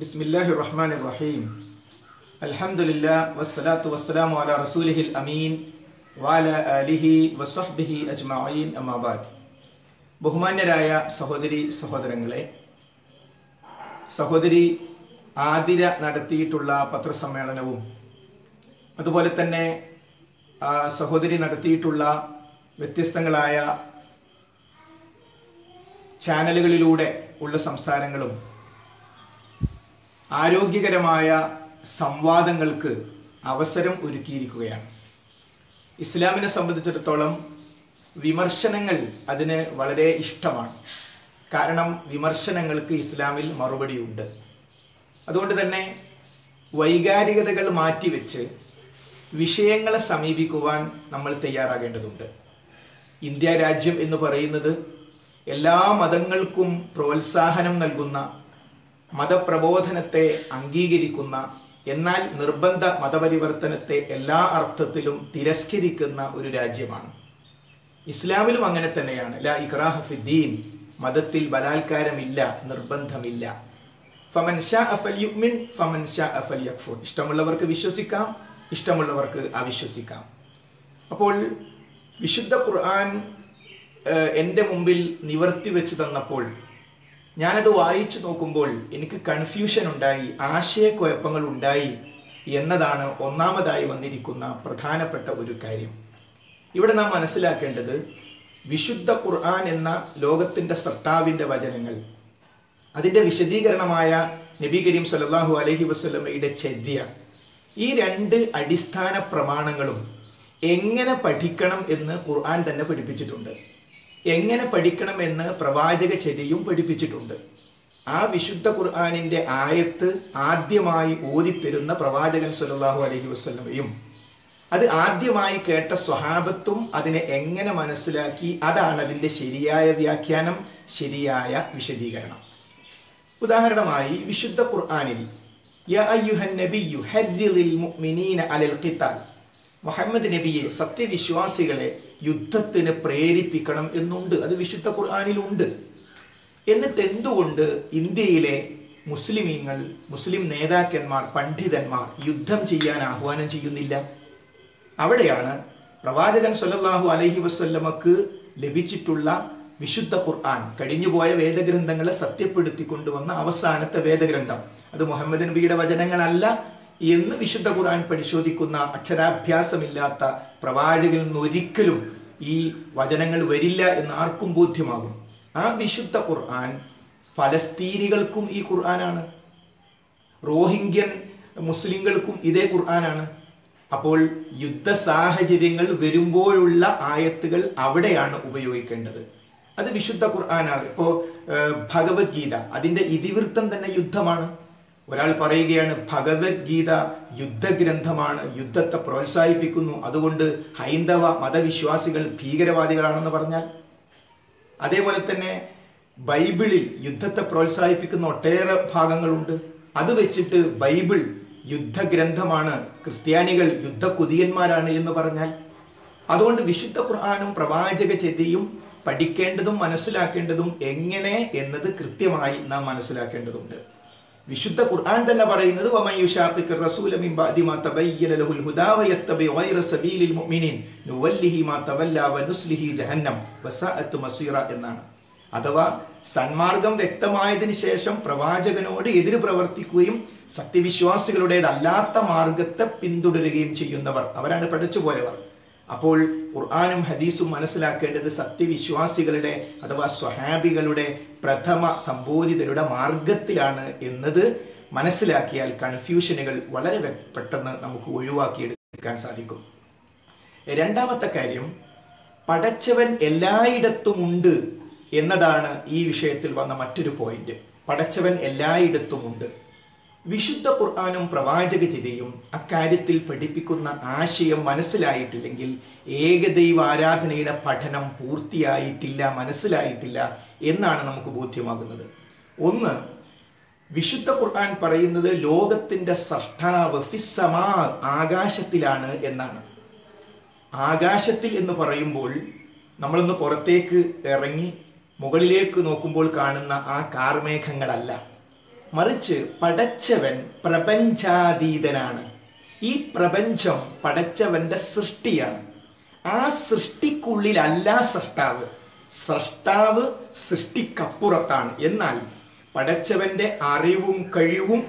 ബിസ്മില്ലാഹി റഹ്മാൻ റഹീം അലഹമുല്ല വസ്സലാത്തു വസ്സലാമു അല റസൂലിഹിൽ അമീൻ. വാല അലിഹി വസ്ബിഹി അജ്മീൻ അമാബാദ് ബഹുമാന്യരായ സഹോദരി സഹോദരങ്ങളെ സഹോദരി ആതിര നടത്തിയിട്ടുള്ള പത്രസമ്മേളനവും അതുപോലെ തന്നെ സഹോദരി നടത്തിയിട്ടുള്ള വ്യത്യസ്തങ്ങളായ ചാനലുകളിലൂടെ ഉള്ള സംസാരങ്ങളും ആരോഗ്യകരമായ സംവാദങ്ങൾക്ക് അവസരം ഒരുക്കിയിരിക്കുകയാണ്. ഇസ്ലാമിനെ സംബന്ധിച്ചിടത്തോളം വിമർശനങ്ങൾ അതിന് വളരെ ഇഷ്ടമാണ്. കാരണം വിമർശനങ്ങൾക്ക് ഇസ്ലാമിൽ മറുപടിയുണ്ട്. അതുകൊണ്ട് തന്നെ വൈകാരികതകൾ മാറ്റിവെച്ച് വിഷയങ്ങളെ സമീപിക്കുവാൻ നമ്മൾ തയ്യാറാകേണ്ടതുണ്ട്. ഇന്ത്യ രാജ്യം എന്ന് പറയുന്നത് എല്ലാ മതങ്ങൾക്കും പ്രോത്സാഹനം നൽകുന്ന മതപ്രബോധനത്തെ അംഗീകരിക്കുന്ന എന്നാൽ നിർബന്ധ മതപരിവർത്തനത്തെ എല്ലാ അർത്ഥത്തിലും തിരസ്കരിക്കുന്ന ഒരു രാജ്യമാണ്. ഇസ്ലാമിലും അങ്ങനെ തന്നെയാണ്. ലാ ഇഖ്റാഹ് ഫിദ്ദീൻ മതത്തിൽ ബലാത്കാരമില്ല നിർബന്ധമില്ല. ഫമൻ ഷാ അഫൽ യുക്മിൻ ഫമൻ ഷാ അഫൽ യക്ഫുർ ഇഷ്ടമുള്ളവർക്ക് വിശ്വസിക്കാം ഇഷ്ടമുള്ളവർക്ക് അവിശ്വസിക്കാം. അപ്പോൾ വിശുദ്ധ ഖുർആൻ എന്റെ മുമ്പിൽ നിവർത്തി വെച്ച് തന്നപ്പോൾ ഞാനത് വായിച്ചു നോക്കുമ്പോൾ എനിക്ക് കൺഫ്യൂഷൻ ഉണ്ടായി ആശയക്കുഴപ്പങ്ങൾ ഉണ്ടായി എന്നതാണ് ഒന്നാമതായി വന്നിരിക്കുന്ന പ്രധാനപ്പെട്ട ഒരു കാര്യം. ഇവിടെ നാം മനസ്സിലാക്കേണ്ടത് വിശുദ്ധ ഖുർആൻ എന്ന ലോകത്തിന്റെ സർട്ടാവിന്റെ വചനങ്ങൾ അതിന്റെ വിശദീകരണമായ നബി കരീം സല്ലല്ലാഹു അലഹി വസ്ലമയുടെ ചെദ്യ ഈ രണ്ട് അടിസ്ഥാന പ്രമാണങ്ങളും എങ്ങനെ പഠിക്കണം എന്ന് ഖുർആൻ തന്നെ പഠിപ്പിച്ചിട്ടുണ്ട്. എങ്ങനെ പഠിക്കണമെന്ന് പ്രവാചക ചര്യയും പഠിപ്പിച്ചിട്ടുണ്ട്. ആ വിശുദ്ധ ഖുർആനിന്റെ ആയത്ത് ആദ്യമായി ഓതിത്തരുന്ന പ്രവാചകൻ സല്ലല്ലാഹു അലഹി വസ്ലമയും അത് ആദ്യമായി കേട്ട സ്വഹാബത്തും അതിനെ എങ്ങനെ മനസ്സിലാക്കി അതാണ് അതിന്റെ ശരിയായ വ്യാഖ്യാനം ശരിയായ വിശദീകരണം. ഉദാഹരണമായി വിശുദ്ധ ഖുർആാനിൽ മുഹമ്മദ് നബിയെ സത്യവിശ്വാസികളെ യുദ്ധത്തിന് പ്രേരിപ്പിക്കണം എന്നുണ്ട്. അത് വിശുദ്ധ ഖുർആാനിലുണ്ട്. എന്നിട്ട് എന്തുകൊണ്ട് ഇന്ത്യയിലെ മുസ്ലിമീങ്ങൾ മുസ്ലിം നേതാക്കന്മാർ പണ്ഡിതന്മാർ യുദ്ധം ചെയ്യാൻ ആഹ്വാനം ചെയ്യുന്നില്ല? അവിടെയാണ് പ്രവാചകൻ സല്ലല്ലാഹു അലഹി വസ്ല്ലമക്ക് ലഭിച്ചിട്ടുള്ള വിശുദ്ധ ഖുർആൻ കഴിഞ്ഞുപോയ വേദഗ്രന്ഥങ്ങളെ സത്യപ്പെടുത്തി കൊണ്ടുവന്ന അവസാനത്തെ വേദഗ്രന്ഥം. അത് മുഹമ്മദ് നബിയുടെ വചനങ്ങളല്ല എന്ന് വിശുദ്ധ ഖുർആൻ പരിശോധിക്കുന്ന അക്ഷരാഭ്യാസമില്ലാത്ത പ്രവാചകനിൽ നിന്ന് ഒരിക്കലും ഈ വചനങ്ങൾ വരില്ല എന്ന് ആർക്കും ബോധ്യമാകും. ആ വിശുദ്ധ ഖുർആൻ ഫലസ്തീനികൾക്കും ഈ ഖുർആനാണ്. റോഹിംഗ്യൻ മുസ്ലിങ്ങൾക്കും ഇതേ ഖുർആനാണ്. അപ്പോൾ യുദ്ധ സാഹചര്യങ്ങൾ വരുമ്പോഴുള്ള ആയത്തുകൾ അവിടെയാണ് ഉപയോഗിക്കേണ്ടത്. അത് വിശുദ്ധ ഖുർആനാണ്. ഇപ്പോ ഏഹ്, ഭഗവത്ഗീത. അതിന്റെ ഇതിവൃത്തം തന്നെ യുദ്ധമാണ്. ഒരാൾ പറയുകയാണ് ഭഗവത്ഗീത യുദ്ധഗ്രന്ഥമാണ് യുദ്ധത്തെ പ്രോത്സാഹിപ്പിക്കുന്നു. അതുകൊണ്ട് ഹൈന്ദവ മതവിശ്വാസികൾ ഭീകരവാദികളാണെന്ന് പറഞ്ഞാൽ? അതേപോലെ തന്നെ ബൈബിളിൽ യുദ്ധത്തെ പ്രോത്സാഹിപ്പിക്കുന്ന ഒട്ടേറെ ഭാഗങ്ങളുണ്ട്. അത് വെച്ചിട്ട് ബൈബിൾ യുദ്ധഗ്രന്ഥമാണ് ക്രിസ്ത്യാനികൾ യുദ്ധകുതിയന്മാരാണ് എന്ന് പറഞ്ഞാൽ അതുകൊണ്ട് വിശുദ്ധ ഖുർആാനും പ്രവാചക ചെതിയും പഠിക്കേണ്ടതും മനസ്സിലാക്കേണ്ടതും എങ്ങനെ എന്നത് കൃത്യമായി നാം മനസ്സിലാക്കേണ്ടതുണ്ട്. വിശുദ്ധ ഖുർആൻ തന്നെ പറയുന്നത് എന്നാണ്. അഥവാ സന്മാർഗം വ്യക്തമായതിനു ശേഷം പ്രവാചകനോട് എതിര് പ്രവർത്തിക്കുകയും സത്യവിശ്വാസികളുടേതല്ലാത്ത മാർഗത്തെ പിന്തുടരുകയും ചെയ്യുന്നവർ അവരാണ് പഠിച്ചുപോയവർ. അപ്പോൾ ഖുർആാനും ഹദീസും മനസ്സിലാക്കേണ്ടത് സത്യവിശ്വാസികളുടെ അഥവാ സ്വഹാബികളുടെ പ്രഥമ സംബോധിതരുടെ മാർഗത്തിലാണ് എന്നത് മനസ്സിലാക്കിയാൽ കൺഫ്യൂഷനുകൾ വളരെ പെട്ടെന്ന് നമുക്ക് ഒഴിവാക്കിയെടുക്കാൻ സാധിക്കും. രണ്ടാമത്തെ കാര്യം പടച്ചവൻ എല്ലായിടത്തും ഉണ്ട് എന്നതാണ് ഈ വിഷയത്തിൽ വന്ന മറ്റൊരു പോയിന്റ്. പടച്ചവൻ എല്ലായിടത്തും ഉണ്ട് വിശുദ്ധ ഖുർആാനും പ്രവാചക ചിതയും അക്കാര്യത്തിൽ പഠിപ്പിക്കുന്ന ആശയം മനസ്സിലായിട്ടില്ലെങ്കിൽ ഏകദൈവ ആരാധനയുടെ പഠനം പൂർത്തിയായിട്ടില്ല മനസ്സിലായിട്ടില്ല എന്നാണ് നമുക്ക് ബോധ്യമാകുന്നത്. ഒന്ന് വിശുദ്ധ ഖുർആൻ പറയുന്നത് ലോകത്തിന്റെ സൃഷ്ടാവ് ഫിസ്സമാ ആകാശത്തിലാണ് എന്നാണ്. ആകാശത്തിൽ എന്ന് പറയുമ്പോൾ നമ്മളൊന്ന് പുറത്തേക്ക് ഇറങ്ങി മുകളിലേക്ക് നോക്കുമ്പോൾ കാണുന്ന ആ കാർമേഘങ്ങളല്ല. മറിച്ച് പടച്ചവൻ പ്രപഞ്ചാതീതനാണ്. ഈ പ്രപഞ്ചം പടച്ചവന്റെ സൃഷ്ടിയാണ്. ആ സൃഷ്ടിക്കുള്ളിലല്ല സൃഷ്ടാവ്. സൃഷ്ടാവ് സൃഷ്ടിക്കപ്പുറത്താണ്. എന്നാൽ പടച്ചവന്റെ അറിവും കഴിവും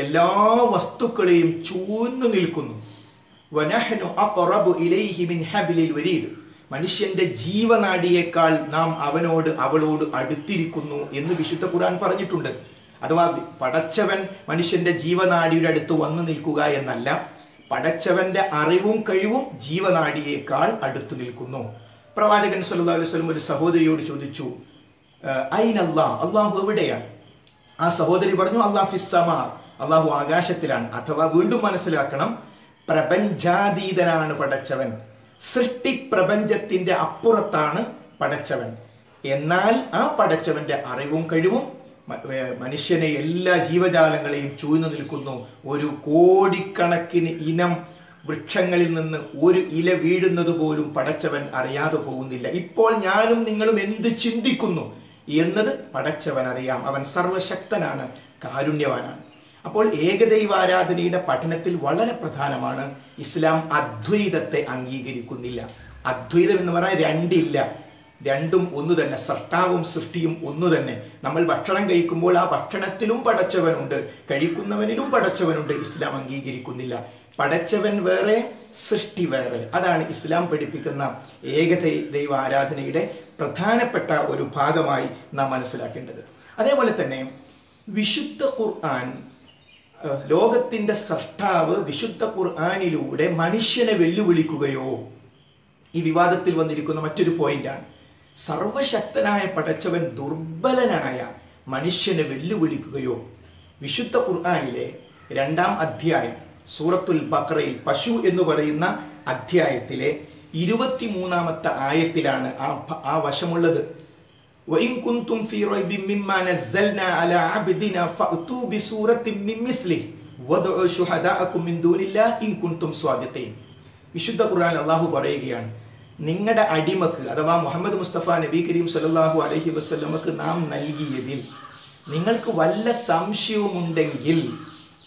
എല്ലാ വസ്തുക്കളെയും ചൂന്നു നിൽക്കുന്നു. മനുഷ്യന്റെ ജീവനാടിയേക്കാൾ നാം അവനോട് അവളോട് അടുത്തിരിക്കുന്നു എന്ന് വിശുദ്ധ ഖുർആൻ പറഞ്ഞിട്ടുണ്ട്. അഥവാ പടച്ചവൻ മനുഷ്യന്റെ ജീവനാടിയുടെ അടുത്ത് വന്നു നിൽക്കുക എന്നല്ല പടച്ചവന്റെ അറിവും കഴിവും ജീവനാടിയേക്കാൾ അടുത്തു നിൽക്കുന്നു. പ്രവാചകൻ സല്ലു അലൈഹി വസല്ലം ഒരു സഹോദരിയോട് ചോദിച്ചു ഐനല്ലാ അള്ളാഹു എവിടെയാണ് ആ സഹോദരി പറഞ്ഞു അള്ളാഹ് ഫിസ്സമാ അള്ളാഹു ആകാശത്തിലാണ്. അഥവാ വീണ്ടും മനസ്സിലാക്കണം പ്രപഞ്ചാതീതനാണ് പടച്ചവൻ. സൃഷ്ടി പ്രപഞ്ചത്തിന്റെ അപ്പുറത്താണ് പടച്ചവൻ. എന്നാൽ ആ പടച്ചവന്റെ അറിവും കഴിവും മനുഷ്യനെ എല്ലാ ജീവജാലങ്ങളെയും ചൂഴ്ന്നു നിൽക്കുന്നു. ഒരു കോടിക്കണക്കിന് ഇനം വൃക്ഷങ്ങളിൽ നിന്ന് ഒരു ഇല വീഴുന്നത് പോലും പടച്ചവൻ അറിയാതെ പോകുന്നില്ല. ഇപ്പോൾ ഞാനും നിങ്ങളും എന്ത് ചിന്തിക്കുന്നു? എന്നത് പടച്ചവൻ അറിയാം. അവൻ സർവശക്തനാണ് കാരുണ്യവാനാണ്. അപ്പോൾ ഏകദൈവാരാധനയുടെ പഠനത്തിൽ വളരെ പ്രധാനമാണ് ഇസ്ലാം അദ്വൈതത്തെ അംഗീകരിക്കുന്നില്ല. അദ്വൈതം എന്ന് പറഞ്ഞാൽ രണ്ടില്ല. രണ്ടും ഒന്നു തന്നെ സൃഷ്ടാവും സൃഷ്ടിയും ഒന്നു തന്നെ. നമ്മൾ ഭക്ഷണം കഴിക്കുമ്പോൾ ആ ഭക്ഷണത്തിലും പടച്ചവനുണ്ട്. കഴിക്കുന്നവനിലും പടച്ചവനുണ്ട്. ഇസ്ലാം അംഗീകരിക്കുന്നില്ല. പടച്ചവൻ വേറെ സൃഷ്ടി വേറെ. അതാണ് ഇസ്ലാം പഠിപ്പിക്കുന്ന ഏകദൈ ദൈവ ആരാധനയുടെ പ്രധാനപ്പെട്ട ഒരു ഭാഗമായി നാം മനസ്സിലാക്കേണ്ടത്. അതേപോലെ തന്നെ വിശുദ്ധ ഖുർആൻ ലോകത്തിന്റെ സൃഷ്ടാവ് വിശുദ്ധ ഖുർആാനിലൂടെ മനുഷ്യനെ വെല്ലുവിളിക്കുകയോ ഈ വിവാദത്തിൽ വന്നിരിക്കുന്ന മറ്റൊരു പോയിന്റാണ് സർവശക്തനായ പടച്ചവൻ ദുർബലനായ മനുഷ്യനെ വെല്ലുവിളിക്കുകയോ വിശുദ്ധ ഖുർആനിലെ രണ്ടാം അധ്യായം സൂറത്തുൽ ബക്രയിൽ പശു എന്ന് പറയുന്ന അധ്യായത്തിലെ ഇരുപത്തിമൂന്നാമത്തെ ആയത്തിലാണ് ആ ഭ- ആ വശമുള്ളത് وإن كنتم في ريب مما نزلنا على عبدنا فأتوا بسورة من مثله وادعوا شهداءكم من دون الله إن كنتم صادقين വിശുദ്ധ ഖുർആൻ അള്ളാഹു പറയുകയാണ് നിങ്ങളുടെ അടിമക്ക് അഥവാ മുഹമ്മദ് മുസ്തഫ നബി കരീം സല്ലല്ലാഹു അലഹി വസ്ലമക്ക് നാം നൽകിയതിൽ നിങ്ങൾക്ക് വല്ല സംശയവുമുണ്ടെങ്കിൽ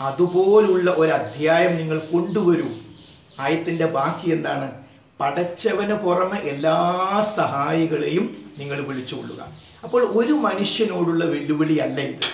അതുപോലുള്ള ഒരു അധ്യായം നിങ്ങൾ കൊണ്ടുവരൂ. ആയത്തിന്റെ ബാക്കി എന്താണ്? പടച്ചവന് പുറമെ എല്ലാ സഹായികളെയും നിങ്ങൾ വിളിച്ചുകൊള്ളുക അപ്പോൾ ഒരു മനുഷ്യനോടുള്ള വെല്ലുവിളി അല്ല ഇത്.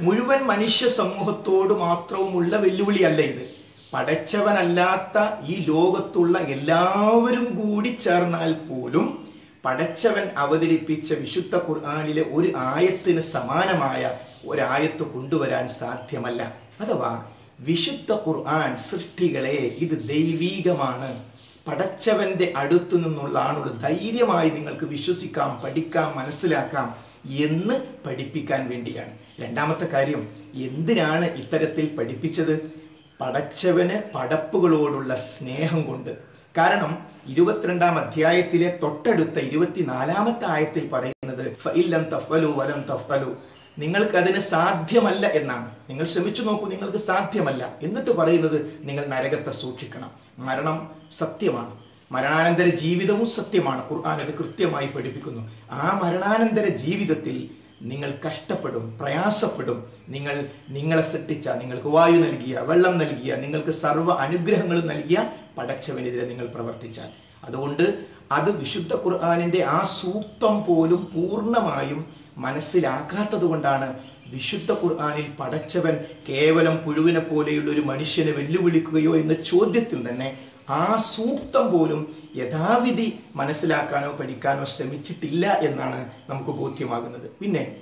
മുഴുവൻ മനുഷ്യ സമൂഹത്തോട് മാത്രവുമുള്ള വെല്ലുവിളി അല്ല ഇത്. പടച്ചവനല്ലാത്ത ഈ ലോകത്തുള്ള എല്ലാവരും കൂടി ചേർന്നാൽ പോലും പടച്ചവൻ അവതരിപ്പിച്ച വിശുദ്ധ ഖുർആാനിലെ ഒരു ആയത്തിന് സമാനമായ ഒരായത്ത് കൊണ്ടുവരാൻ സാധ്യമല്ല. അഥവാ വിശുദ്ധ ഖുർആൻ സൃഷ്ടികളെ ഇത് ദൈവീകമാണ്. പടച്ചവന്റെ അടുത്തു നിന്നുള്ളതാണ് ധൈര്യമായി നിങ്ങൾക്ക് വിശ്വസിക്കാം പഠിക്കാം മനസ്സിലാക്കാം എന്ന് പഠിപ്പിക്കാൻ വേണ്ടിയാണ്. രണ്ടാമത്തെ കാര്യം എന്തിനാണ് ഇത്തരത്തിൽ പഠിപ്പിച്ചത്? പടച്ചവന് പടപ്പുകളോടുള്ള സ്നേഹം കൊണ്ട്. കാരണം ഇരുപത്തിരണ്ടാം അധ്യായത്തിലെ തൊട്ടടുത്ത ഇരുപത്തിനാലാമത്തെ ആയത്തിൽ പറയുന്നത് "ഫഇല്ലം തഫലു വലം തഫലു നിങ്ങൾക്ക് സാധ്യമല്ല എന്നാണ്. നിങ്ങൾ ശ്രമിച്ചു നോക്കൂ നിങ്ങൾക്ക് സാധ്യമല്ല. എന്നിട്ട് പറയുന്നത് നിങ്ങൾ നരകത്തെ സൂക്ഷിക്കണം. മരണം സത്യമാണ്. മരണാനന്തര ജീവിതവും സത്യമാണ്. ഖുർആൻ അത് കൃത്യമായി പഠിപ്പിക്കുന്നു. ആ മരണാനന്തര ജീവിതത്തിൽ നിങ്ങൾ കഷ്ടപ്പെടും പ്രയാസപ്പെടും. നിങ്ങൾ നിങ്ങളെ സൃഷ്ടിച്ച നിങ്ങൾക്ക് വായു നൽകിയ വെള്ളം നൽകിയ നിങ്ങൾക്ക് സർവ അനുഗ്രഹങ്ങളും നൽകിയ പടച്ചവനെതിരെ നിങ്ങൾ പ്രവർത്തിച്ചാൽ. അതുകൊണ്ട് അത് വിശുദ്ധ ഖുർആാനിന്റെ ആ സൂക്തം പോലും പൂർണമായും മനസ്സിലാക്കാത്തത് കൊണ്ടാണ് വിശുദ്ധ ഖുർആാനിൽ പടച്ചവൻ കേവലം പുഴുവിനെ പോലെയുള്ള ഒരു മനുഷ്യനെ വെല്ലുവിളിക്കുകയോ എന്ന ചോദ്യത്തിൽ തന്നെ ആ സൂക്തം പോലും യഥാവിധി മനസ്സിലാക്കാനോ പഠിക്കാനോ ശ്രമിച്ചിട്ടില്ല എന്നാണ് നമുക്ക് ബോധ്യമാകുന്നത്. പിന്നെ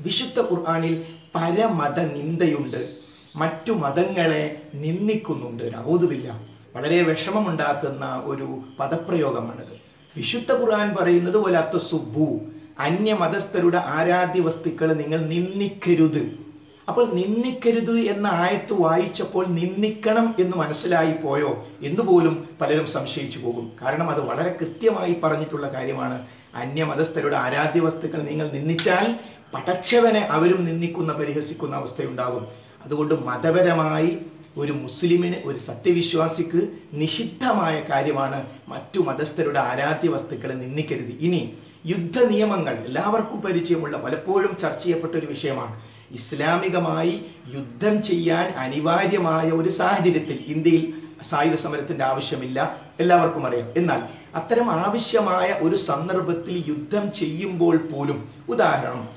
വിശുദ്ധ ഖുർആാനിൽ പരമത നിന്ദയുണ്ട് മറ്റു മതങ്ങളെ നിന്ദിക്കുന്നുണ്ട്. നവോതുമില്ല വളരെ വിഷമമുണ്ടാക്കുന്ന ഒരു പദപ്രയോഗമാണിത്. വിശുദ്ധ ഖുർആൻ പറയുന്നത് പോലെ സുബു അന്യമതസ്ഥരുടെ ആരാധ്യ വസ്തുക്കൾ നിങ്ങൾ നിന്ദിക്കരുത്. അപ്പോൾ നിന്ദിക്കരുത് എന്ന ആയത്ത് വായിച്ചപ്പോൾ നിന്ദിക്കണം എന്ന് മനസ്സിലായി പോയോ എന്ന് പോലും പലരും സംശയിച്ചു പോകും. കാരണം അത് വളരെ കൃത്യമായി പറഞ്ഞിട്ടുള്ള കാര്യമാണ്. അന്യമതസ്ഥരുടെ ആരാധ്യ വസ്തുക്കൾ നിങ്ങൾ നിന്ദിച്ചാൽ പടച്ചവനെ അവരും നിന്ദിക്കുന്ന പരിഹസിക്കുന്ന അവസ്ഥയുണ്ടാകും. അതുകൊണ്ട് മതപരമായി ഒരു മുസ്ലിമിന് ഒരു സത്യവിശ്വാസിക്ക് നിഷിദ്ധമായ കാര്യമാണ് മറ്റു മതസ്ഥരുടെ ആരാധ്യ വസ്തുക്കളെ നിന്ദിക്കരുത്. ഇനി യുദ്ധ നിയമങ്ങൾ എല്ലാവർക്കും പരിചയമുള്ള പലപ്പോഴും ചർച്ച ചെയ്യപ്പെട്ട ഒരു വിഷയമാണ്. ഇസ്ലാമികമായി യുദ്ധം ചെയ്യാൻ അനിവാര്യമായ ഒരു സാഹചര്യത്തിൽ ഇന്ത്യയിൽ സായുധ സമരത്തിന്റെ ആവശ്യമില്ല. എല്ലാവർക്കും അറിയാം. എന്നാൽ അത്തരം ആവശ്യമായ ഒരു സന്ദർഭത്തിൽ യുദ്ധം ചെയ്യുമ്പോൾ പോലും ഉദാഹരണം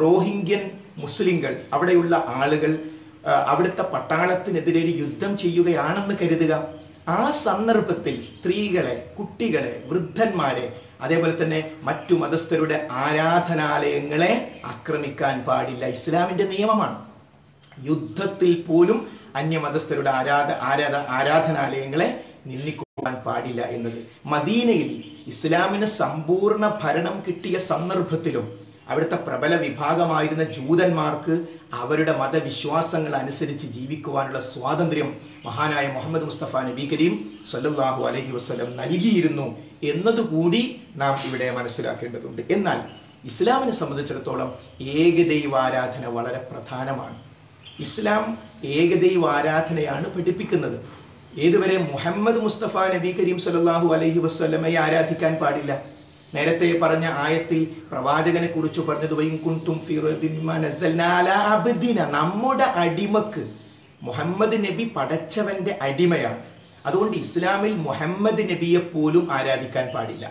റോഹിംഗ്യൻ മുസ്ലിങ്ങൾ അവിടെയുള്ള ആളുകൾ അവിടുത്തെ പട്ടാളത്തിനെതിരെ യുദ്ധം ചെയ്യുകയാണെന്ന് കരുതുക. ആ സന്ദർഭത്തിൽ സ്ത്രീകളെ കുട്ടികളെ വൃദ്ധന്മാരെ അതേപോലെ തന്നെ മറ്റു മതസ്ഥരുടെ ആരാധനാലയങ്ങളെ ആക്രമിക്കാൻ പാടില്ല. ഇസ്ലാമിന്റെ നിയമമാണ്. യുദ്ധത്തിൽ പോലും അന്യമതസ്ഥരുടെ ആരാധ ആരാധ ആരാധനാലയങ്ങളെ നിന്ദിക്കുവാൻ പാടില്ല എന്നത്. മദീനയിൽ ഇസ്ലാമിന് സമ്പൂർണ ഭരണം കിട്ടിയ സന്ദർഭത്തിലും അവിടുത്തെ പ്രബല വിഭാഗമായിരുന്ന ജൂതന്മാർക്ക് അവരുടെ മതവിശ്വാസങ്ങൾ അനുസരിച്ച് ജീവിക്കുവാനുള്ള സ്വാതന്ത്ര്യം മഹാനായ മുഹമ്മദ് മുസ്തഫ നബി കരീം സല്ലാഹു അലഹി വസ്ലം നൽകിയിരുന്നു എന്നതുകൂടി നാം ഇവിടെ മനസ്സിലാക്കേണ്ടതുണ്ട്. എന്നാൽ ഇസ്ലാമിനെ സംബന്ധിച്ചിടത്തോളം ഏകദൈവാരാധന വളരെ പ്രധാനമാണ്. ഇസ്ലാം ഏകദൈവ ആരാധനയാണ് പഠിപ്പിക്കുന്നത്. ഏതുവരെ മുഹമ്മദ് മുസ്തഫ നബി കരീം സല്ലല്ലാഹു അലഹി വസ്ലമയെ ആരാധിക്കാൻ പാടില്ല? നേരത്തെ പറഞ്ഞ ആയത്തിൽ പ്രവാചകനെ കുറിച്ച് പറഞ്ഞത് "വഇൻ കുൻതും ഫീ റൈബിൻ അലാ അബ്ദിന. നമ്മുടെ അടിമക്ക് മുഹമ്മദ് നബി പടച്ചവന്റെ അടിമയാണ്. അതുകൊണ്ട് ഇസ്ലാമിൽ മുഹമ്മദ് നബിയെ പോലും ആരാധിക്കാൻ പാടില്ല.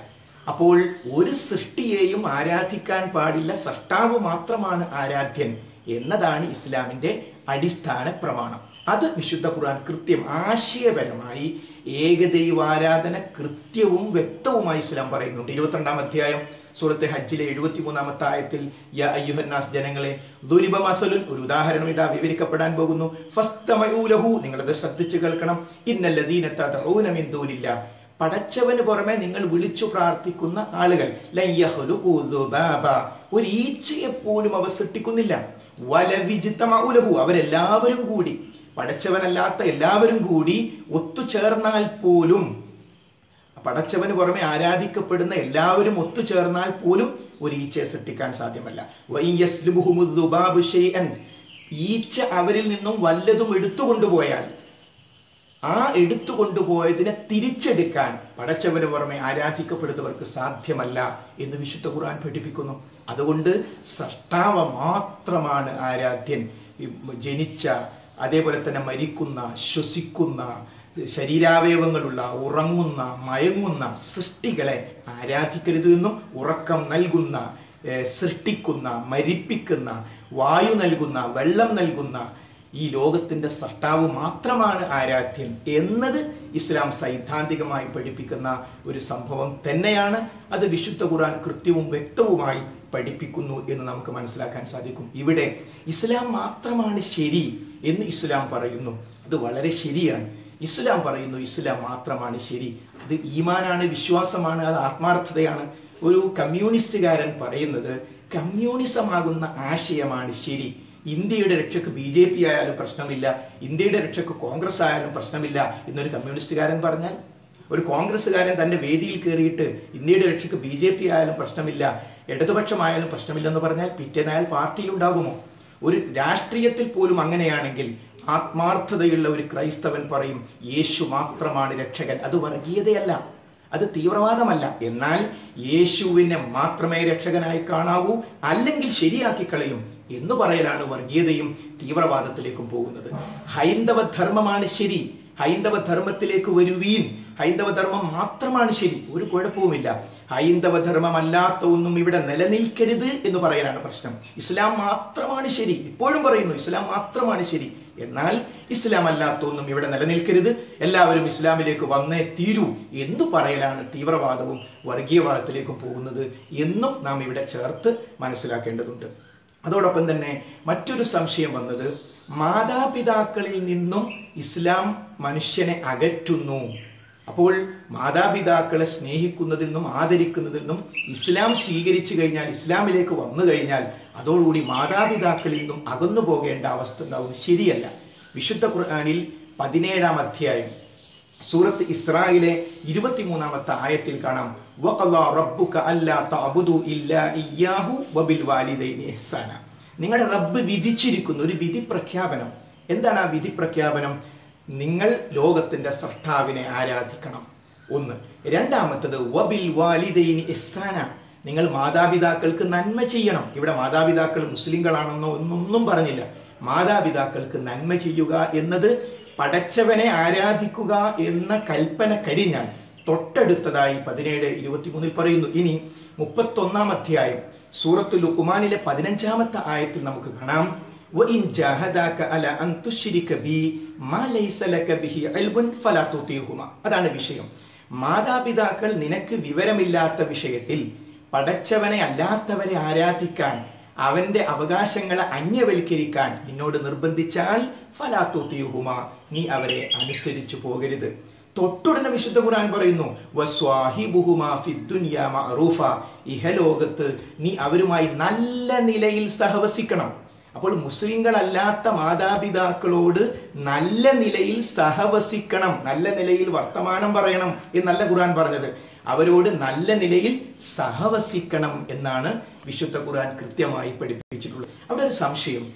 അപ്പോൾ ഒരു സൃഷ്ടിയെയും ആരാധിക്കാൻ പാടില്ല സൃഷ്ടാവ് മാത്രമാണ് ആരാധ്യൻ എന്നതാണ് ഇസ്ലാമിന്റെ അടിസ്ഥാന പ്രമാണം. അത് വിശുദ്ധ ഖുർആൻ കൃത്യം ആശയപരമായി ഏകദൈവാരാധന കൃത്യവും വ്യക്തവുമായി ഇസ്ലാം പറയുന്നുണ്ട്. ഇരുപത്തിരണ്ടാം അധ്യായം സൂറത്തെ ഹജ്ജിലെ എഴുപത്തിമൂന്നാമത്തെ ആയത്തിൽ യ അയ്യുഹന്നാസ് ജനങ്ങളെ ദുരിബ മസലുൻ ഒരു ഉദാഹരണം ഇതാ വിവരിക്കപ്പെടാൻ പോകുന്നു. ഫസ്തമയൂലഹു നിങ്ങളത് ശ്രദ്ധിച്ചു കേൾക്കണം. ഇന്നല്ലദീന തദഊന മിൻ ദൂനില്ല പടച്ചവന് പുറമെ നിങ്ങൾ വിളിച്ചു പ്രാർത്ഥിക്കുന്ന ആളുകൾ. ഒരു ഈച്ചയെ പോലും അവർ സൃഷ്ടിക്കുന്നില്ല വലവിചിത്തമാവുലഹു അവരെല്ലാവരും കൂടി പടച്ചവനല്ലാത്ത എല്ലാവരും കൂടി ഒത്തുചേർന്നാൽ പോലും പടച്ചവന് പുറമെ ആരാധിക്കപ്പെടുന്ന എല്ലാവരും ഒത്തുചേർന്നാൽ പോലും ഒരു ഈച്ചയെ സൃഷ്ടിക്കാൻ സാധ്യമല്ല. ഈച്ച അവരിൽ നിന്നും വല്ലതും എടുത്തുകൊണ്ടുപോയാൽ ആ എടുത്തു കൊണ്ടുപോയതിനെ തിരിച്ചെടുക്കാൻ പടച്ചവന് പുറമെ ആരാധിക്കപ്പെടുന്നവർക്ക് സാധ്യമല്ല എന്ന് വിശുദ്ധ ഖുർആൻ പഠിപ്പിക്കുന്നു. അതുകൊണ്ട് സൃഷ്ടാവ മാത്രമാണ് ആരാധ്യൻ. ജനിച്ച അതേപോലെ തന്നെ മരിക്കുന്ന ശ്വസിക്കുന്ന ശരീരാവയവങ്ങളുള്ള ഉറങ്ങുന്ന മയങ്ങുന്ന സൃഷ്ടികളെ ആരാധിക്കരുത് എന്നും ഉറക്കം നൽകുന്ന സൃഷ്ടിക്കുന്ന മരിപ്പിക്കുന്ന വായു നൽകുന്ന വെള്ളം നൽകുന്ന ഈ ലോകത്തിന്റെ സൃഷ്ടാവ് മാത്രമാണ് ആരാധ്യൻ എന്നത് ഇസ്ലാം സൈദ്ധാന്തികമായി പഠിപ്പിക്കുന്ന ഒരു സംഭവം തന്നെയാണ്. അത് വിശുദ്ധ ഖുർആൻ കൃത്യവും വ്യക്തവുമായി പഠിപ്പിക്കുന്നു എന്ന് നമുക്ക് മനസ്സിലാക്കാൻ സാധിക്കും. ഇവിടെ ഇസ്ലാം മാത്രമാണ് ശരി എന്ന് ഇസ്ലാം പറയുന്നു. അത് വളരെ ശരിയാണ്. ഇസ്ലാം പറയുന്നു ഇസ്ലാം മാത്രമാണ് ശരി. അത് ഈമാനാണ് വിശ്വാസമാണ് അത് ആത്മാർത്ഥതയാണ്. ഒരു കമ്മ്യൂണിസ്റ്റുകാരൻ പറയുന്നത് കമ്മ്യൂണിസമാകുന്ന ആശയമാണ് ശരി. ഇന്ത്യയുടെ രക്ഷയ്ക്ക് ബി ജെ പി ആയാലും പ്രശ്നമില്ല ഇന്ത്യയുടെ രക്ഷയ്ക്ക് കോൺഗ്രസ് ആയാലും പ്രശ്നമില്ല എന്നൊരു കമ്മ്യൂണിസ്റ്റുകാരൻ പറഞ്ഞാൽ ഒരു കോൺഗ്രസ്സുകാരൻ തന്റെ വേദിയിൽ കയറിയിട്ട് ഇന്ത്യയുടെ രക്ഷയ്ക്ക് ബി ജെ പി ആയാലും പ്രശ്നമില്ല ഇടതുപക്ഷമായാലും പ്രശ്നമില്ലെന്ന് പറഞ്ഞാൽ പിറ്റേനായാൽ പാർട്ടിയിൽ ഉണ്ടാകുമോ ഒരു രാഷ്ട്രീയത്തിൽ പോലും അങ്ങനെയാണെങ്കിൽ ആത്മാർത്ഥതയുള്ള ഒരു ക്രൈസ്തവൻ പറയും യേശു മാത്രമാണ് രക്ഷകൻ. അത് വർഗീയതയല്ല അത് തീവ്രവാദമല്ല. എന്നാൽ യേശുവിനെ മാത്രമേ രക്ഷകനായി കാണാവൂ അല്ലെങ്കിൽ ശരിയാക്കി കളയും. എന്ന് പറയലാണ് വർഗീയതയും തീവ്രവാദത്തിലേക്കും പോകുന്നത്. ഹൈന്ദവ ധർമ്മമാണ് ശരി. ഹൈന്ദവ ധർമ്മത്തിലേക്ക് വരുവീൻ. ഹൈന്ദവ ധർമ്മം മാത്രമാണ് ശരി. ഒരു കുഴപ്പവുമില്ല. ഹൈന്ദവ ധർമ്മമല്ലാത്ത ഒന്നും ഇവിടെ നിലനിൽക്കരുത് എന്ന് പറയാനാണ് പ്രശ്നം. ഇസ്ലാം മാത്രമാണ് ശരി. ഇപ്പോഴും പറയുന്നു ഇസ്ലാം മാത്രമാണ് ശരി. എന്നാൽ ഇസ്ലാം അല്ലാത്ത ഒന്നും ഇവിടെ നിലനിൽക്കരുത്. എല്ലാവരും ഇസ്ലാമിലേക്ക് വന്നേ തീരൂ എന്ന് പറയലാണ് തീവ്രവാദവും വർഗീയവാദത്തിലേക്കും പോകുന്നത് എന്നും നാം ഇവിടെ ചേർത്ത് മനസ്സിലാക്കേണ്ടതുണ്ട്. അതോടൊപ്പം തന്നെ മറ്റൊരു സംശയം വന്നത് മാതാപിതാക്കളിൽ നിന്നും ഇസ്ലാം മനുഷ്യനെ അകറ്റുന്നു. അപ്പോൾ മാതാപിതാക്കളെ സ്നേഹിക്കുന്നതിൽ നിന്നും ആദരിക്കുന്നതിൽ നിന്നും ഇസ്ലാം സ്വീകരിച്ചു കഴിഞ്ഞാൽ ഇസ്ലാമിലേക്ക് വന്നു കഴിഞ്ഞാൽ അതോടുകൂടി മാതാപിതാക്കളിൽ നിന്നും അകന്നു പോകേണ്ട അവസ്ഥ ഉണ്ടാവും. ശരിയല്ല. വിശുദ്ധ ഖുർആാനിൽ പതിനേഴാം അധ്യായം സൂറത്ത് ഇസ്രായിലെ ഇരുപത്തിമൂന്നാമത്തെ ആയത്തിൽ കാണാം. നിങ്ങളുടെ റബ്ബ് വിധിച്ചിരിക്കുന്ന ഒരു വിധി പ്രഖ്യാപനം എന്താണ് ആ വിധി പ്രഖ്യാപനം നിങ്ങൾ ലോകത്തിന്റെ സൃഷ്ടാവിനെ ആരാധിക്കണം. ഒന്ന്. രണ്ടാമത്തത് വബിൽ വാലിദൈനി ഇഹ്സാന. നിങ്ങൾ മാതാപിതാക്കൾക്ക് നന്മ ചെയ്യണം. ഇവിടെ മാതാപിതാക്കൾ മുസ്ലിങ്ങളാണെന്നോ ഒന്നൊന്നും പറഞ്ഞില്ല. മാതാപിതാക്കൾക്ക് നന്മ ചെയ്യുക എന്നത് പടച്ചവനെ ആരാധിക്കുക എന്ന കൽപ്പന കഴിഞ്ഞാൽ തൊട്ടടുത്തതായി പതിനേഴ് ഇരുപത്തിമൂന്നിൽ പറയുന്നു ഇനി മുപ്പത്തൊന്നാം അധ്യായം സൂറത്തു ലുക്കുമാനിലെ പതിനഞ്ചാമത്തെ ആയത്തിൽ നമുക്ക് കാണാം وَإِنْ جَاهَدَاكَ عَلَى أَنْ تُشْرِكَ بِي مَا لَيْسَ لَكَ بِهِ عِلْمٌ فَلَا تُطِعْهُمَا അതാണ് വിഷയം മാതാപിതാക്കൾ നിനക്ക് വിവരമില്ലാത്ത വിഷയത്തിൽ പടച്ചവനെ അല്ലാത്തവരെ ആരാധിക്കാൻ അവന്റെ അവകാശങ്ങളെ അന്യവൽക്കരിക്കാൻ നിന്നോട് നിർബന്ധിച്ചാൽ ഫലാത്തൂത്തിയുഹുമ നീ അവരെ അനുസരിച്ചു പോകരുത്. തൊട്ടുടനെ വിശുദ്ധ ഖുർആൻ പറയുന്നു ഇഹലോകത്ത് നീ അവരുമായി നല്ല നിലയിൽ സഹവസിക്കണം. അപ്പോൾ മുസ്ലിങ്ങളല്ലാത്ത മാതാപിതാക്കളോട് നല്ല നിലയിൽ സഹവസിക്കണം നല്ല നിലയിൽ വർത്തമാനം പറയണം എന്നല്ല ഖുർആൻ പറഞ്ഞത്. അവരോട് നല്ല നിലയിൽ സഹവസിക്കണം എന്നാണ് വിശുദ്ധ ഖുർആൻ കൃത്യമായി പഠിപ്പിച്ചിട്ടുള്ളത്. അവിടെ ഒരു സംശയം.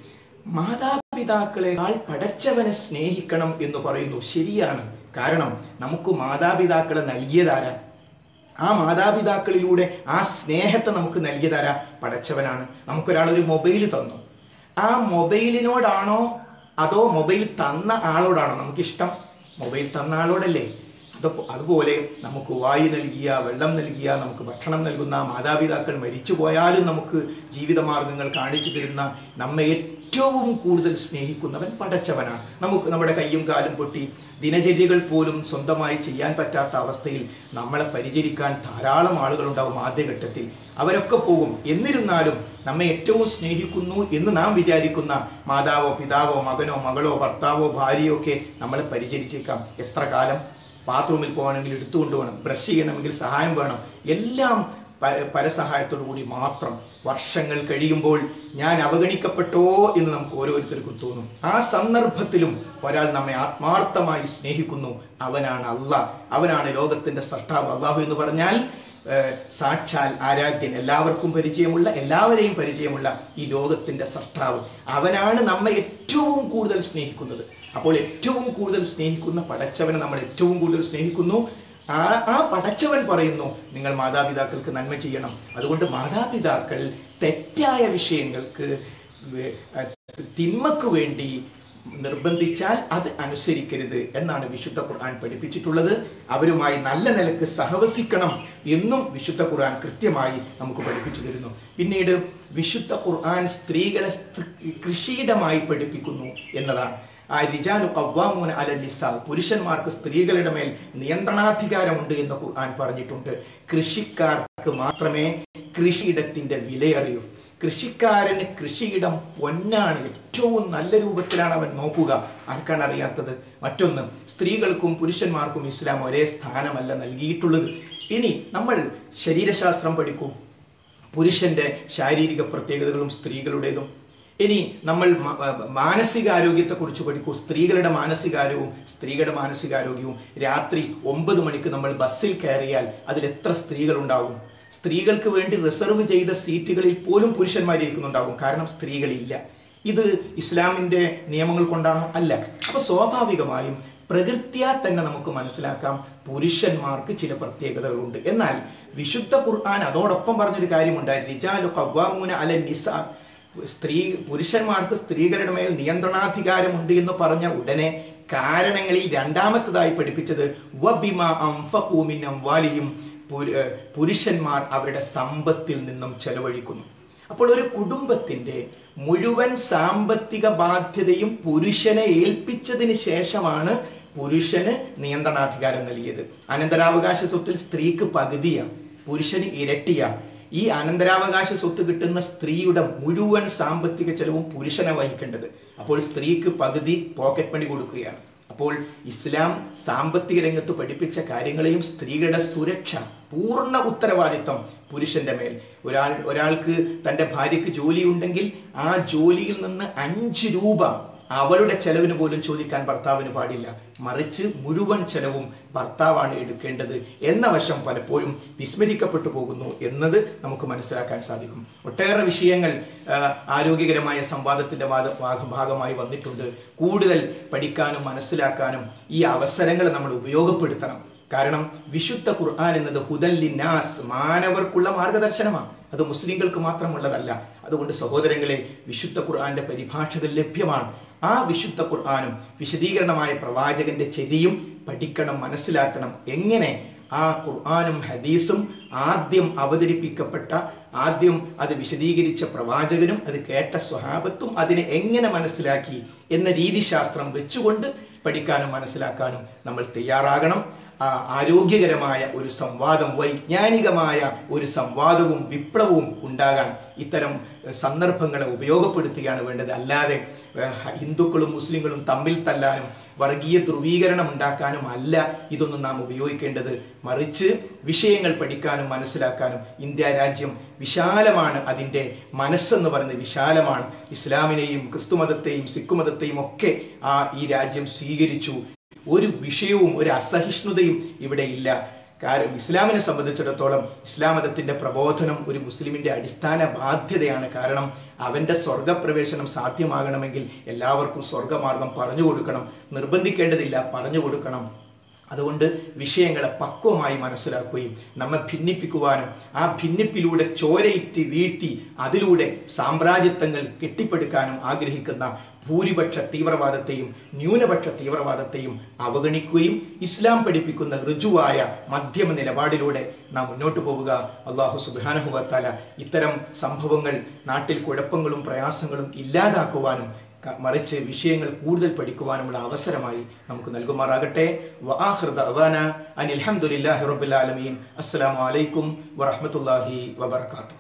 മാതാപിതാക്കളെക്കാൾ പടച്ചവനെ സ്നേഹിക്കണം എന്ന് പറയുന്നു ശരിയാണ്. കാരണം നമുക്ക് മാതാപിതാക്കളെ നൽകിയതാരാ? ആ മാതാപിതാക്കളിലൂടെ ആ സ്നേഹത്തെ നമുക്ക് നൽകിയതാരാ? പടച്ചവനാണ്. നമുക്കൊരാൾ ഒരു മൊബൈൽ തന്നു. ആ മൊബൈലിനോടാണോ അതോ മൊബൈൽ തന്ന ആളോടാണോ നമുക്ക് ഇഷ്ടം മൊബൈൽ തന്ന ആളോടല്ലേ? അതുപോലെ നമുക്ക് വായു നൽകിയ വെള്ളം നൽകിയ നമുക്ക് ഭക്ഷണം നൽകുന്ന മാതാപിതാക്കൾ മരിച്ചു പോയാലും നമുക്ക് ജീവിതമാർഗങ്ങൾ കാണിച്ചു തരുന്ന നമ്മെ ഏറ്റവും കൂടുതൽ സ്നേഹിക്കുന്നവൻ പടച്ചവനാണ്. നമുക്ക് നമ്മുടെ കയ്യും കാലും പൊട്ടി ദിനചര്യകൾ പോലും സ്വന്തമായി ചെയ്യാൻ പറ്റാത്ത അവസ്ഥയിൽ നമ്മളെ പരിചരിക്കാൻ ധാരാളം ആളുകളുണ്ടാവും ആദ്യഘട്ടത്തിൽ. അവരൊക്കെ പോകും. എന്നിരുന്നാലും നമ്മെ ഏറ്റവും സ്നേഹിക്കുന്നു എന്ന് നാം വിചാരിക്കുന്ന മാതാവോ പിതാവോ മകനോ മകളോ ഭർത്താവോ ഭാര്യയോ ഒക്കെ നമ്മളെ പരിചരിച്ചേക്കാം. എത്ര കാലം? ബാത്റൂമിൽ പോകണമെങ്കിൽ എടുത്തുകൊണ്ട് വേണം ബ്രഷ് ചെയ്യണമെങ്കിൽ സഹായം വേണം. എല്ലാം പരസഹായത്തോടു കൂടി മാത്രം വർഷങ്ങൾ കഴിയുമ്പോൾ ഞാൻ അവഗണിക്കപ്പെട്ടോ എന്ന് നമുക്ക് ഓരോരുത്തർക്കും തോന്നും. ആ സന്ദർഭത്തിലും ഒരാൾ നമ്മെ ആത്മാർത്ഥമായി സ്നേഹിക്കുന്നു. അവനാണ് അല്ല അവനാണ് ലോകത്തിന്റെ സൃഷ്ടാവ് അള്ളാഹു എന്ന് പറഞ്ഞാൽ സാക്ഷാൽ ആരാധ്യൻ എല്ലാവർക്കും പരിചയമുള്ള എല്ലാവരെയും പരിചയമുള്ള ഈ ലോകത്തിന്റെ സൃഷ്ടാവ് അവനാണ് നമ്മെ ഏറ്റവും കൂടുതൽ സ്നേഹിക്കുന്നത്. അപ്പോൾ ഏറ്റവും കൂടുതൽ സ്നേഹിക്കുന്ന പടച്ചവനെ നമ്മൾ ഏറ്റവും കൂടുതൽ സ്നേഹിക്കുന്നു. ആ ആ പടച്ചവൻ പറയുന്നു നിങ്ങൾ മാതാപിതാക്കൾക്ക് നന്മ ചെയ്യണം. അതുകൊണ്ട് മാതാപിതാക്കൾ തെറ്റായ വിഷയങ്ങൾക്ക് തിന്മക്ക് വേണ്ടി നിർബന്ധിച്ചാൽ അത് അനുസരിക്കരുത് എന്നാണ് വിശുദ്ധ ഖുർആൻ പഠിപ്പിച്ചിട്ടുള്ളത്. അവരുമായി നല്ല നിലയ്ക്ക് സഹവസിക്കണം എന്നും വിശുദ്ധ ഖുർആൻ കൃത്യമായി നമുക്ക് പഠിപ്പിച്ചു തരുന്നു. പിന്നീട് വിശുദ്ധ ഖുർആൻ സ്ത്രീകളെ സ്ത്രീ- കൃഷിയിടമായി പഠിപ്പിക്കുന്നു എന്നതാണ്. ആ കവ്വാമൂന അല നിസ. പുരുഷന്മാർക്ക് സ്ത്രീകളുടെ മേൽ നിയന്ത്രണാധികാരമുണ്ട് എന്ന് ഖുർആൻ പറഞ്ഞിട്ടുണ്ട്. കൃഷിക്കാർക്ക് മാത്രമേ കൃഷിയിടത്തിന്റെ വിലയറിയൂ. കൃഷിക്കാരന് കൃഷിയിടം പൊന്നാണ് ഏറ്റവും നല്ല രൂപത്തിലാണ് അവൻ നോക്കുക. ആർക്കാണ് അറിയാത്തത്? മറ്റൊന്ന് സ്ത്രീകൾക്കും പുരുഷന്മാർക്കും ഇസ്ലാം ഒരേ സ്ഥാനമല്ല നൽകിയിട്ടുള്ളത്. ഇനി നമ്മൾ ശരീരശാസ്ത്രം പഠിക്കും. പുരുഷന്റെ ശാരീരിക പ്രത്യേകതകളും സ്ത്രീകളുടേതും. ഇനി നമ്മൾ മാനസികാരോഗ്യത്തെ കുറിച്ച് മാനസികാരോഗ്യത്തെക്കുറിച്ച് പഠിക്കൂ. സ്ത്രീകളുടെ മാനസികാരോഗ്യവും സ്ത്രീകളുടെ മാനസികാരോഗ്യവും രാത്രി ഒമ്പത് മണിക്ക് നമ്മൾ ബസ്സിൽ കയറിയാൽ അതിൽ എത്ര സ്ത്രീകളുണ്ടാവും? സ്ത്രീകൾക്ക് വേണ്ടി റിസർവ് ചെയ്ത സീറ്റുകളിൽ പോലും പുരുഷന്മാർ ഇരിക്കുന്നുണ്ടാകും കാരണം സ്ത്രീകളില്ല. ഇത് ഇസ്ലാമിന്റെ നിയമങ്ങൾ കൊണ്ടാണോ? അല്ല. അപ്പൊ സ്വാഭാവികമായും പ്രകൃത്യാ തന്നെ നമുക്ക് മനസ്സിലാക്കാം പുരുഷന്മാർക്ക് ചില പ്രത്യേകതകളുണ്ട്. എന്നാൽ വിശുദ്ധ ഖുർആൻ അതോടൊപ്പം പറഞ്ഞൊരു കാര്യമുണ്ടായി സ്ത്രീ പുരുഷന്മാർക്ക് സ്ത്രീകളുടെ മേൽ നിയന്ത്രണാധികാരമുണ്ട് എന്ന് പറഞ്ഞ ഉടനെ കാരണങ്ങളിൽ രണ്ടാമത്തതായി പഠിപ്പിച്ചത് ഏഹ് പുരുഷന്മാർ അവരുടെ സമ്പത്തിൽ നിന്നും ചെലവഴിക്കുന്നു. അപ്പോൾ ഒരു കുടുംബത്തിന്റെ മുഴുവൻ സാമ്പത്തിക ബാധ്യതയും പുരുഷനെ ഏൽപ്പിച്ചതിന് ശേഷമാണ് പുരുഷന് നിയന്ത്രണാധികാരം നൽകിയത്. അനന്തരാവകാശ സ്വത്തിൽ സ്ത്രീക്ക് പകുതിയാണ് പുരുഷന് ഇരട്ടിയാണ് ഈ അനന്തരാവകാശ സ്വത്ത് കിട്ടുന്ന സ്ത്രീയുടെ മുഴുവൻ സാമ്പത്തിക ചെലവും പുരുഷനെ വഹിക്കേണ്ടത്. അപ്പോൾ സ്ത്രീക്ക് പകുതി പോക്കറ്റ് മണി കൊടുക്കുകയാണ്. അപ്പോൾ ഇസ്ലാം സാമ്പത്തിക രംഗത്ത് പഠിപ്പിച്ച കാര്യങ്ങളെയും സ്ത്രീകളുടെ സുരക്ഷ പൂർണ ഉത്തരവാദിത്വം പുരുഷന്റെ മേൽ. ഒരാൾ ഒരാൾക്ക് തന്റെ ഭാര്യയ്ക്ക് ജോലി ഉണ്ടെങ്കിൽ ആ ജോലിയിൽ നിന്ന് അഞ്ച് രൂപ അവളുടെ ചെലവിന് പോലും ചോദിക്കാൻ ഭർത്താവിന് പാടില്ല. മറിച്ച് മുഴുവൻ ചെലവും ഭർത്താവാണ് എടുക്കേണ്ടത് എന്ന വശം പലപ്പോഴും വിസ്മരിക്കപ്പെട്ടു പോകുന്നു എന്നത് നമുക്ക് മനസ്സിലാക്കാൻ സാധിക്കും. ഒട്ടേറെ വിഷയങ്ങൾ ആരോഗ്യകരമായ സംവാദത്തിന്റെ ഭാഗ- ഭാഗമായി വന്നിട്ടുണ്ട്. കൂടുതൽ പഠിക്കാനും മനസ്സിലാക്കാനും ഈ അവസരങ്ങൾ നമ്മൾ ഉപയോഗപ്പെടുത്തണം. കാരണം വിശുദ്ധ ഖുർആൻ എന്നത് ഹുദല്ലിനാസ് മാനവർക്കുള്ള മാർഗദർശനമാണ്. അത് മുസ്ലിങ്ങൾക്ക് മാത്രമുള്ളതല്ല. അതുകൊണ്ട് സഹോദരങ്ങളെ വിശുദ്ധ ഖുർആന്റെ പരിഭാഷകൾ ലഭ്യമാണ്. ആ വിശുദ്ധ ഖുർആാനും വിശദീകരണമായ പ്രവാചകന്റെ ചെതിയും പഠിക്കണം മനസ്സിലാക്കണം. എങ്ങനെ? ആ ഖുർആാനും ഹദീസും ആദ്യം അവതരിപ്പിക്കപ്പെട്ട ആദ്യം അത് വിശദീകരിച്ച പ്രവാചകനും അത് കേട്ട സ്വഹാബത്തും അതിനെ എങ്ങനെ മനസ്സിലാക്കി എന്ന രീതിശാസ്ത്രം വെച്ചുകൊണ്ട് പഠിക്കാനും മനസ്സിലാക്കാനും നമ്മൾ തയ്യാറാകണം. ആരോഗ്യകരമായ ഒരു സംവാദം വൈജ്ഞാനികമായ ഒരു സംവാദവും വിപ്ലവവും ഉണ്ടാകാൻ ഇത്തരം സന്ദർഭങ്ങളെ ഉപയോഗപ്പെടുത്തുകയാണ് വേണ്ടത്. അല്ലാതെ ഹിന്ദുക്കളും മുസ്ലിങ്ങളും തമ്മിൽ തല്ലാനും വർഗീയ ധ്രുവീകരണം ഉണ്ടാക്കാനും അല്ല ഇതൊന്നും നാം ഉപയോഗിക്കേണ്ടത്. മറിച്ച് വിഷയങ്ങൾ പഠിക്കാനും മനസ്സിലാക്കാനും ഇന്ത്യ രാജ്യം വിശാലമാണ്. അതിന്റെ മനസ്സെന്ന് പറയുന്നത് വിശാലമാണ്. ഇസ്ലാമിനെയും ക്രിസ്തുമതത്തെയും സിഖ് മതത്തെയും ഒക്കെ ആ ഈ രാജ്യം സ്വീകരിച്ചു. ഒരു വിഷയവും ഒരു അസഹിഷ്ണുതയും ഇവിടെ ഇല്ല. കാരണം ഇസ്ലാമിനെ സംബന്ധിച്ചിടത്തോളം ഇസ്ലാം മതത്തിന്റെ പ്രബോധനം ഒരു മുസ്ലിമിന്റെ അടിസ്ഥാന ബാധ്യതയാണ്. കാരണം അവന്റെ സ്വർഗപ്രവേശനം സാധ്യമാകണമെങ്കിൽ എല്ലാവർക്കും സ്വർഗമാർഗം പറഞ്ഞു കൊടുക്കണം. നിർബന്ധിക്കേണ്ടതില്ല പറഞ്ഞു കൊടുക്കണം. അതുകൊണ്ട് വിഷയങ്ങളെ പക്വമായി മനസ്സിലാക്കുകയും നമ്മെ ഭിന്നിപ്പിക്കുവാനും ആ ഭിന്നിപ്പിലൂടെ ചോരയിറ്റി വീഴ്ത്തി അതിലൂടെ സാമ്രാജ്യത്വങ്ങൾ കെട്ടിപ്പടുക്കാനും ആഗ്രഹിക്കുന്ന ഭൂരിപക്ഷ തീവ്രവാദത്തെയും ന്യൂനപക്ഷ തീവ്രവാദത്തെയും അവഗണിക്കുകയും ഇസ്ലാം പഠിപ്പിക്കുന്ന ഋജുവായ മധ്യമ നിലപാടിലൂടെ നാം മുന്നോട്ട് പോവുക. അള്ളാഹു സുബാനുഭവത്താല ഇത്തരം സംഭവങ്ങൾ നാട്ടിൽ കുഴപ്പങ്ങളും പ്രയാസങ്ങളും ഇല്ലാതാക്കുവാനും മറിച്ച് വിഷയങ്ങൾ കൂടുതൽ പഠിക്കുവാനുമുള്ള അവസരമായി നമുക്ക് നൽകുമാറാകട്ടെ. അനിൽഹമുല്ലാഹി റബുലാലമീൻ അസ്സലാമലൈക്കും വറഹമത്തല്ലാഹി വബർക്കാത്തു